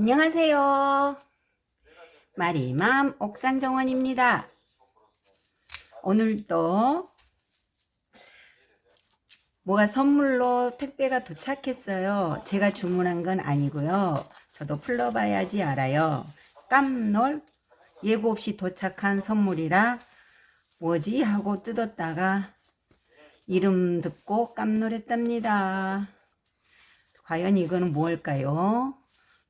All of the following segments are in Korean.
안녕하세요. 마리맘 옥상정원입니다. 오늘도 뭐가 선물로 택배가 도착했어요. 제가 주문한 건 아니고요. 저도 풀러봐야지 알아요. 깜놀 예고 없이 도착한 선물이라 뭐지 하고 뜯었다가 이름 듣고 깜놀했답니다. 과연 이거는 뭘까요?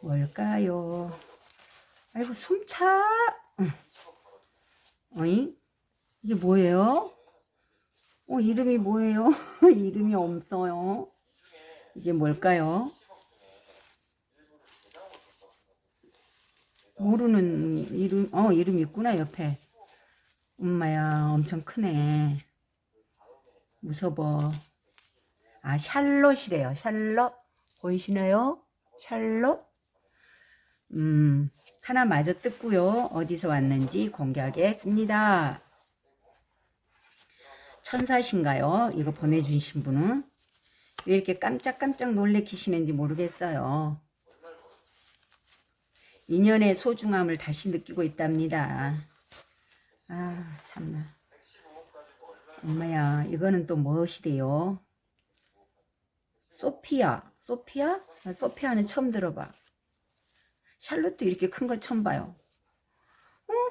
뭘까요? 아이고, 숨차. 응. 어이? 이게 뭐예요? 어, 이름이 뭐예요? 이름이 없어요. 이게 뭘까요? 모르는 이름, 어, 이름 있구나, 옆에. 엄마야, 엄청 크네. 무서워. 아, 샬롯이래요. 샬롯. 보이시나요? 샬롯. 음, 하나 마저 뜯고요. 어디서 왔는지 공개하겠습니다. 천사신가요? 이거 보내주신 분은? 왜 이렇게 깜짝깜짝 놀래키시는지 모르겠어요. 인연의 소중함을 다시 느끼고 있답니다. 아, 참나. 엄마야, 이거는 또 무엇이래요? 소피아. 소피아? 나 소피아는 처음 들어봐. 샬롯도 이렇게 큰 걸 처음 봐요.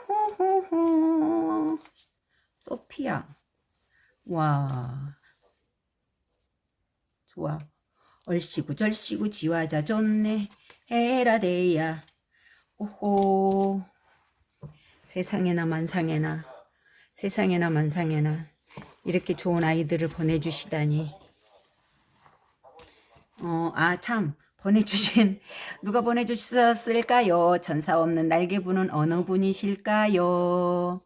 호호호호. 소피아. 와. 좋아. 얼씨구 절씨구 지화자 좋네. 헤라데야. 오호. 세상에나 만상에나. 세상에나 만상에나. 이렇게 좋은 아이들을 보내주시다니. 어, 아, 참. 보내주신, 누가 보내주셨을까요? 전사 없는 날개 분은 어느 분이실까요?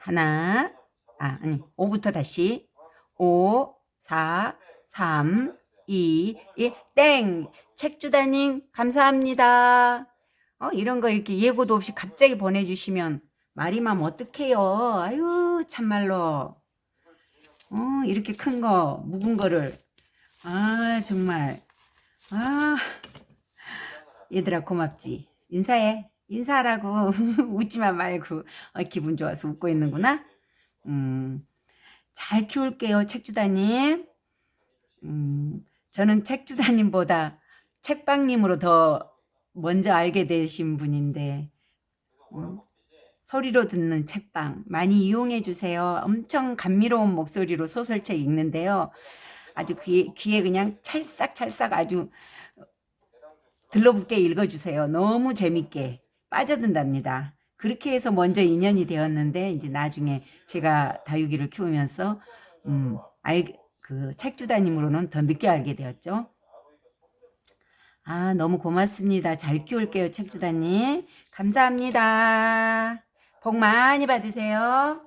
하나, 아, 아니, 5부터 다시. 5, 4, 3, 2, 1, 땡! 책주다님, 감사합니다. 어, 이런 거 이렇게 예고도 없이 갑자기 보내주시면 말이면 어떡해요. 아유, 참말로. 어, 이렇게 큰 거, 묵은 거를. 아, 정말. 아, 얘들아, 고맙지. 인사해. 인사하라고. 웃지만 말고. 어, 기분 좋아서 웃고 있는구나. 음, 잘 키울게요, 책주다님. 음, 저는 책주다님보다 책방님으로 더 먼저 알게 되신 분인데, 음, 소리로 듣는 책방 많이 이용해 주세요. 엄청 감미로운 목소리로 소설책 읽는데요. 아주 귀에, 귀에 그냥 찰싹찰싹 아주 들러붙게 읽어주세요. 너무 재밌게 빠져든답니다. 그렇게 해서 먼저 인연이 되었는데 이제 나중에 제가 다육이를 키우면서 음, 알, 그 책주다님으로는 더 늦게 알게 되었죠. 아 너무 고맙습니다. 잘 키울게요 책주다님. 감사합니다. 복 많이 받으세요.